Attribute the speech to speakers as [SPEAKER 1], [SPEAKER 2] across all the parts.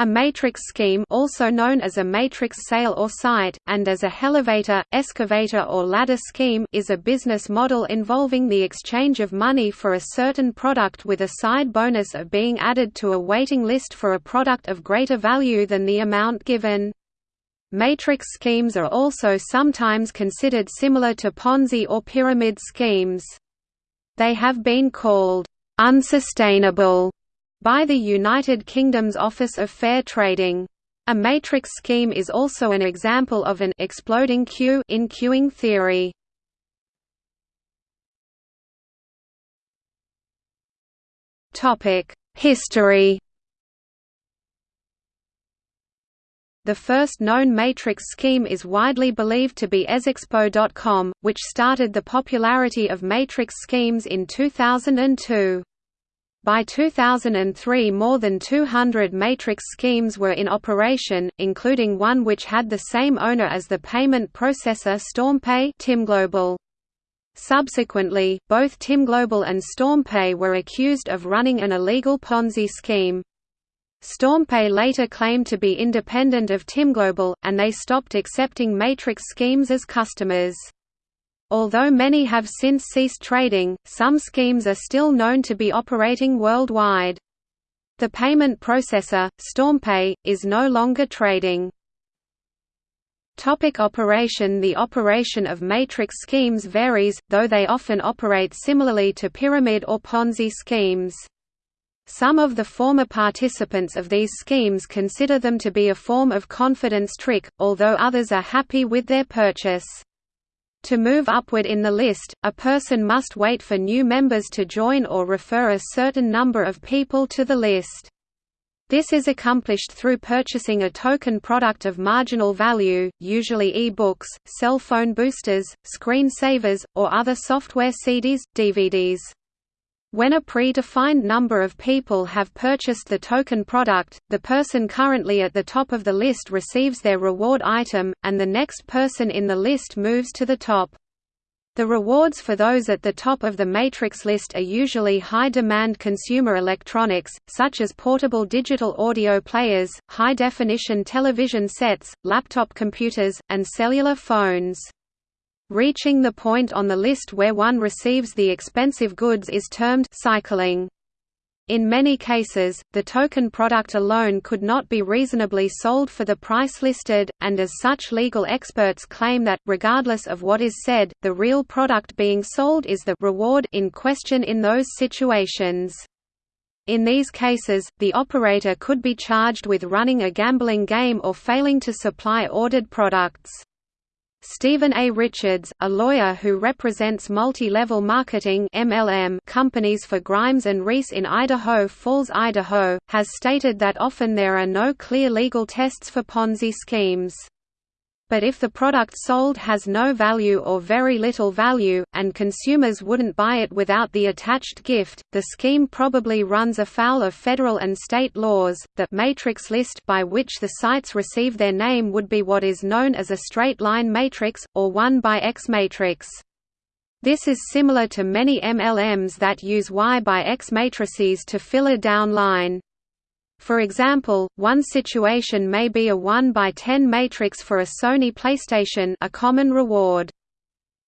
[SPEAKER 1] A matrix scheme also known as a matrix sale or site, and as a elevator, excavator or ladder scheme is a business model involving the exchange of money for a certain product with a side bonus of being added to a waiting list for a product of greater value than the amount given. Matrix schemes are also sometimes considered similar to Ponzi or pyramid schemes. They have been called unsustainable by the United Kingdom's Office of Fair Trading. A matrix scheme is also an example of an exploding queue in queuing theory. Topic: History. The first known matrix scheme is widely believed to be Ezexpo.com, which started the popularity of matrix schemes in 2002. By 2003 more than 200 matrix schemes were in operation, including one which had the same owner as the payment processor StormPay TimGlobal. Subsequently, both TimGlobal and StormPay were accused of running an illegal Ponzi scheme. StormPay later claimed to be independent of TimGlobal, and they stopped accepting matrix schemes as customers. Although many have since ceased trading, some schemes are still known to be operating worldwide. The payment processor, StormPay, is no longer trading. Topic operation The operation of matrix schemes varies, though they often operate similarly to pyramid or Ponzi schemes. Some of the former participants of these schemes consider them to be a form of confidence trick, although others are happy with their purchase. To move upward in the list, a person must wait for new members to join or refer a certain number of people to the list. This is accomplished through purchasing a token product of marginal value, usually e-books, cell phone boosters, screen savers, or other software CDs, DVDs. When a pre-defined number of people have purchased the token product, the person currently at the top of the list receives their reward item, and the next person in the list moves to the top. The rewards for those at the top of the matrix list are usually high-demand consumer electronics, such as portable digital audio players, high-definition television sets, laptop computers, and cellular phones. Reaching the point on the list where one receives the expensive goods is termed cycling. In many cases, the token product alone could not be reasonably sold for the price listed, and as such legal experts claim that, regardless of what is said, the real product being sold is the reward in question in those situations. In these cases, the operator could be charged with running a gambling game or failing to supply ordered products. Stephen A. Richards, a lawyer who represents multi-level marketing MLM companies for Grimes and Reese in Idaho Falls, Idaho, has stated that often there are no clear legal tests for Ponzi schemes but if the product sold has no value or very little value, and consumers wouldn't buy it without the attached gift, the scheme probably runs afoul of federal and state laws. The matrix list by which the sites receive their name would be what is known as a straight line matrix, or 1 by X matrix. This is similar to many MLMs that use Y by X matrices to fill a down line. For example, one situation may be a 1 by 10 matrix for a Sony PlayStation a common reward.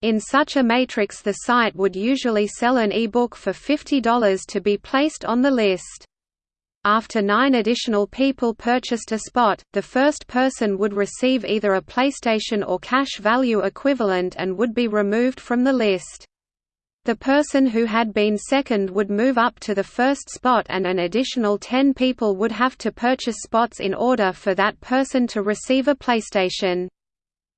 [SPEAKER 1] In such a matrix the site would usually sell an e-book for $50 to be placed on the list. After nine additional people purchased a spot, the first person would receive either a PlayStation or cash value equivalent and would be removed from the list. The person who had been second would move up to the first spot and an additional 10 people would have to purchase spots in order for that person to receive a PlayStation.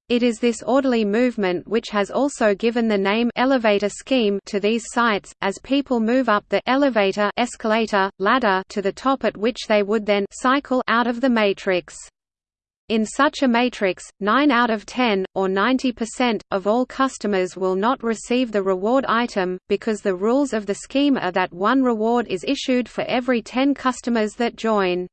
[SPEAKER 1] It is this orderly movement which has also given the name elevator scheme to these sites, as people move up the elevator escalator, ladder to the top at which they would then cycle out of the matrix. In such a matrix, 9 out of 10, or 90%, of all customers will not receive the reward item, because the rules of the scheme are that one reward is issued for every 10 customers that join.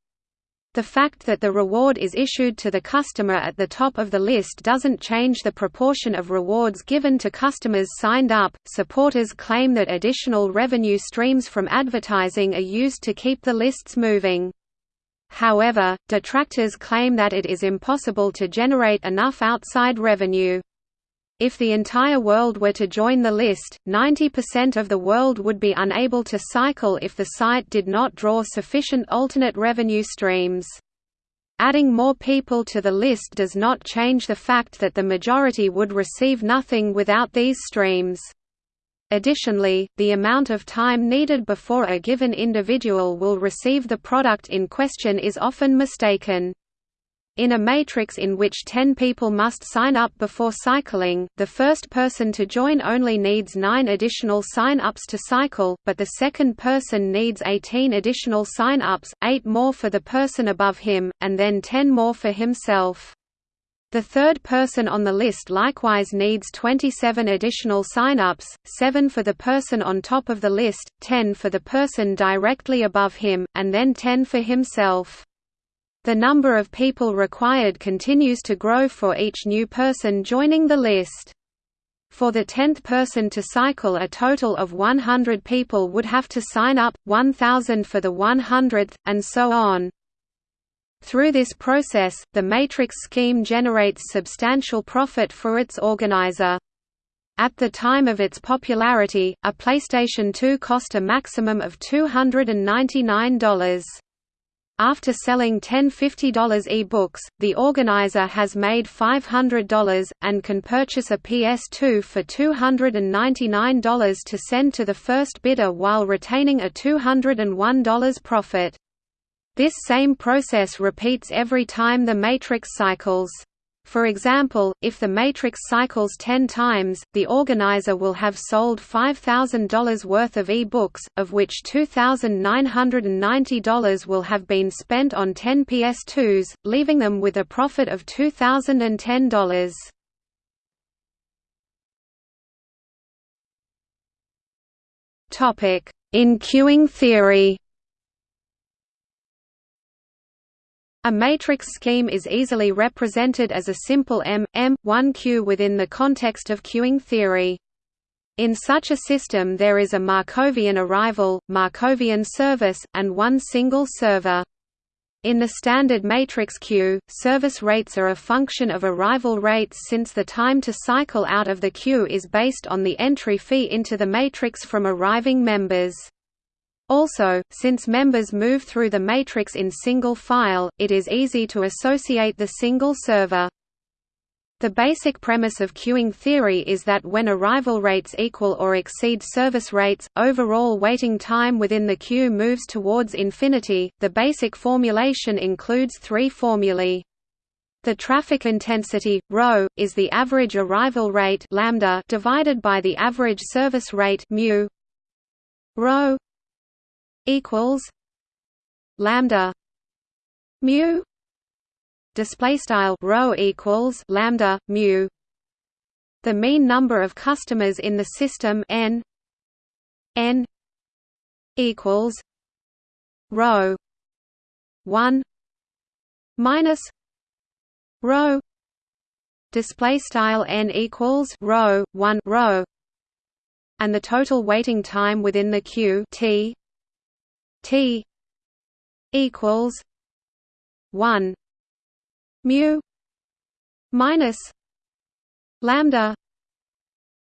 [SPEAKER 1] The fact that the reward is issued to the customer at the top of the list doesn't change the proportion of rewards given to customers signed up. Supporters claim that additional revenue streams from advertising are used to keep the lists moving. However, detractors claim that it is impossible to generate enough outside revenue. If the entire world were to join the list, 90% of the world would be unable to cycle if the site did not draw sufficient alternate revenue streams. Adding more people to the list does not change the fact that the majority would receive nothing without these streams. Additionally, the amount of time needed before a given individual will receive the product in question is often mistaken. In a matrix in which 10 people must sign up before cycling, the first person to join only needs 9 additional sign-ups to cycle, but the second person needs 18 additional sign-ups, 8 more for the person above him, and then 10 more for himself. The third person on the list likewise needs 27 additional sign-ups, 7 for the person on top of the list, 10 for the person directly above him, and then 10 for himself. The number of people required continues to grow for each new person joining the list. For the tenth person to cycle a total of 100 people would have to sign up, 1,000 for the 100th, and so on. Through this process, the matrix scheme generates substantial profit for its organizer. At the time of its popularity, a PlayStation 2 cost a maximum of $299. After selling 10 $50 e-books, the organizer has made $500, and can purchase a PS2 for $299 to send to the first bidder while retaining a $201 profit. This same process repeats every time the matrix cycles. For example, if the matrix cycles 10 times, the organizer will have sold $5,000 worth of e-books, of which $2,990 will have been spent on 10 PS2s, leaving them with a profit of $2,010. In queuing theory A matrix scheme is easily represented as a simple M, M1 queue within the context of queuing theory. In such a system there is a Markovian arrival, Markovian service, and one single server. In the standard matrix queue, service rates are a function of arrival rates since the time to cycle out of the queue is based on the entry fee into the matrix from arriving members. Also, since members move through the matrix in single file, it is easy to associate the single server. The basic premise of queuing theory is that when arrival rates equal or exceed service rates, overall waiting time within the queue moves towards infinity. The basic formulation includes three formulae. The traffic intensity ρ is the average arrival rate lambda divided by the average service rate mu. ρ equals lambda mu display style rho equals lambda mu. The mean number of customers in the system n n equals rho 1 minus rho display style n equals rho 1 rho and the total waiting time within the queue t T equals one mu minus lambda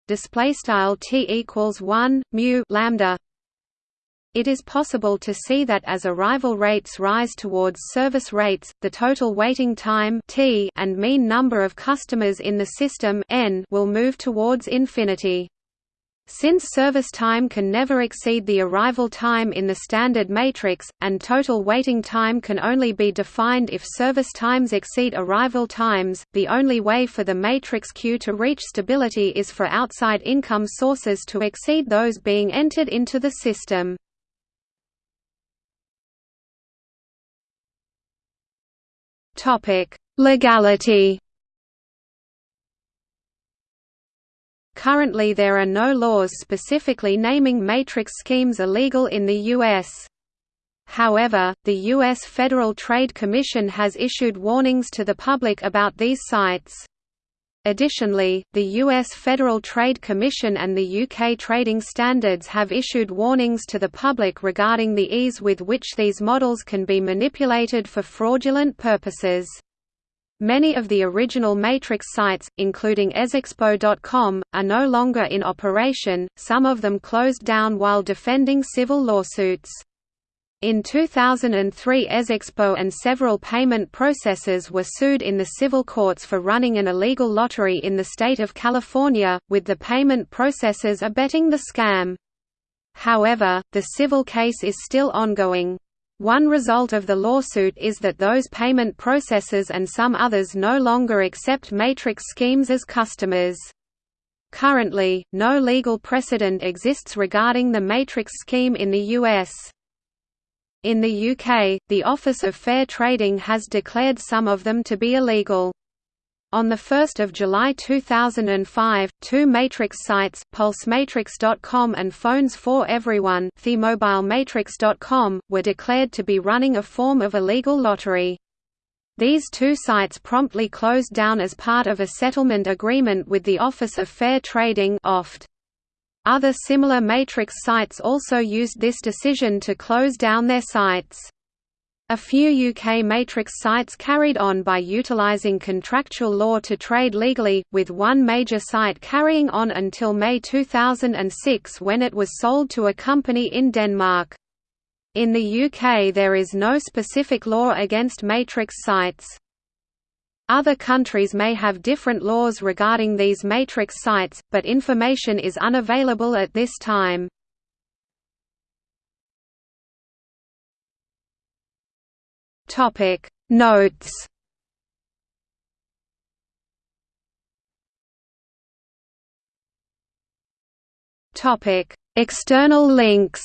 [SPEAKER 1] display style T equals one mu lambda it is possible to see that as arrival rates rise towards service rates, the total waiting time t and mean number of customers in the system n will move towards infinity. Since service time can never exceed the arrival time in the standard matrix, and total waiting time can only be defined if service times exceed arrival times, the only way for the matrix queue to reach stability is for outside income sources to exceed those being entered into the system. Legality Currently there are no laws specifically naming matrix schemes illegal in the U.S. However, the U.S. Federal Trade Commission has issued warnings to the public about these sites. Additionally, the U.S. Federal Trade Commission and the UK Trading Standards have issued warnings to the public regarding the ease with which these models can be manipulated for fraudulent purposes. Many of the original Matrix sites, including ezexpo.com, are no longer in operation, some of them closed down while defending civil lawsuits. In 2003 Ezexpo and several payment processors were sued in the civil courts for running an illegal lottery in the state of California, with the payment processors abetting the scam. However, the civil case is still ongoing. One result of the lawsuit is that those payment processors and some others no longer accept matrix schemes as customers. Currently, no legal precedent exists regarding the matrix scheme in the U.S. In the UK, the Office of Fair Trading has declared some of them to be illegal. On 1 July 2005, two Matrix sites, PulseMatrix.com and Phones for Everyone TheMobileMatrix.com, were declared to be running a form of illegal lottery. These two sites promptly closed down as part of a settlement agreement with the Office of Fair Trading. Other similar Matrix sites also used this decision to close down their sites. A few UK Matrix sites carried on by utilising contractual law to trade legally, with one major site carrying on until May 2006 when it was sold to a company in Denmark. In the UK there is no specific law against Matrix sites. Other countries may have different laws regarding these matrix sites, but information is unavailable at this time. Topic. Notes. Topic. External links.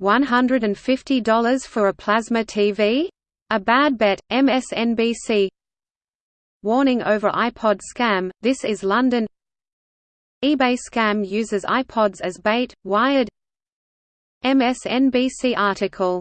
[SPEAKER 1] $150 for a plasma TV? A Bad Bet, MSNBC Warning over iPod scam, This is London. eBay scam uses iPods as bait, Wired MSNBC article